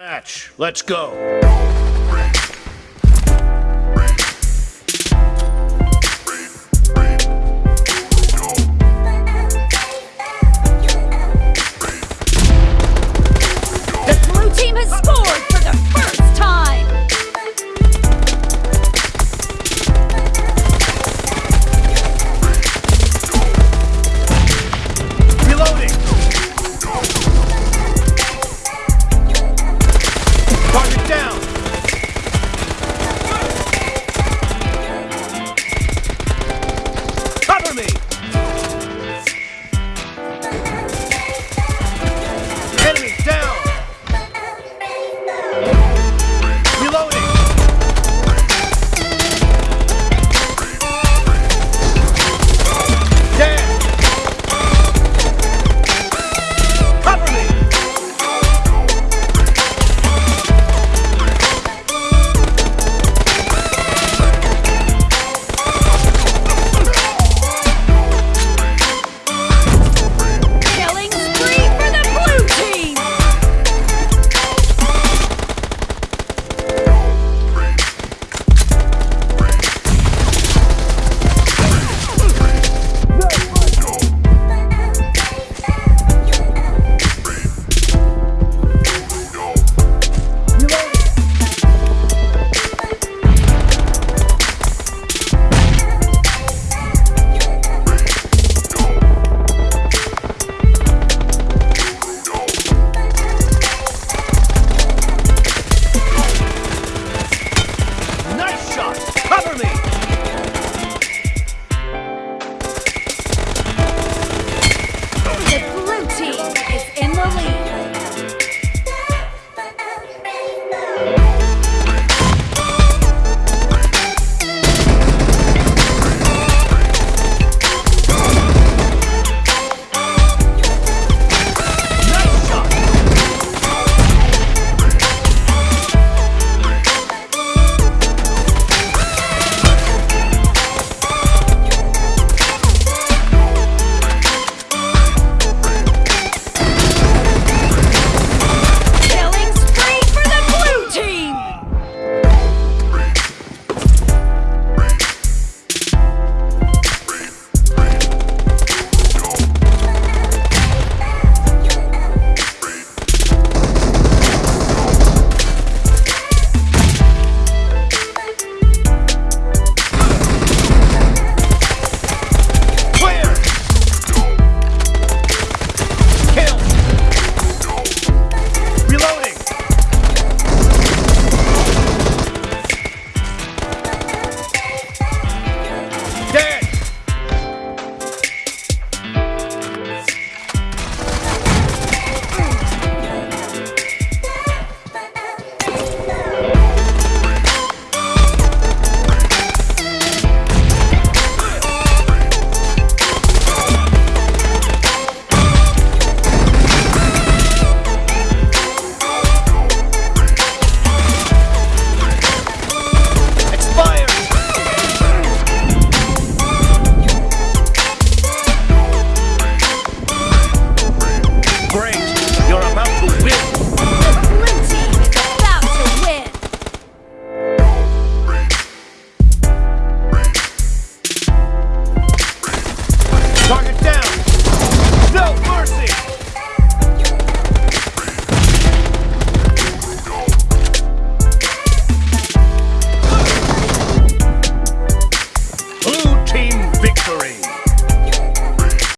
Match. Let's go. Down.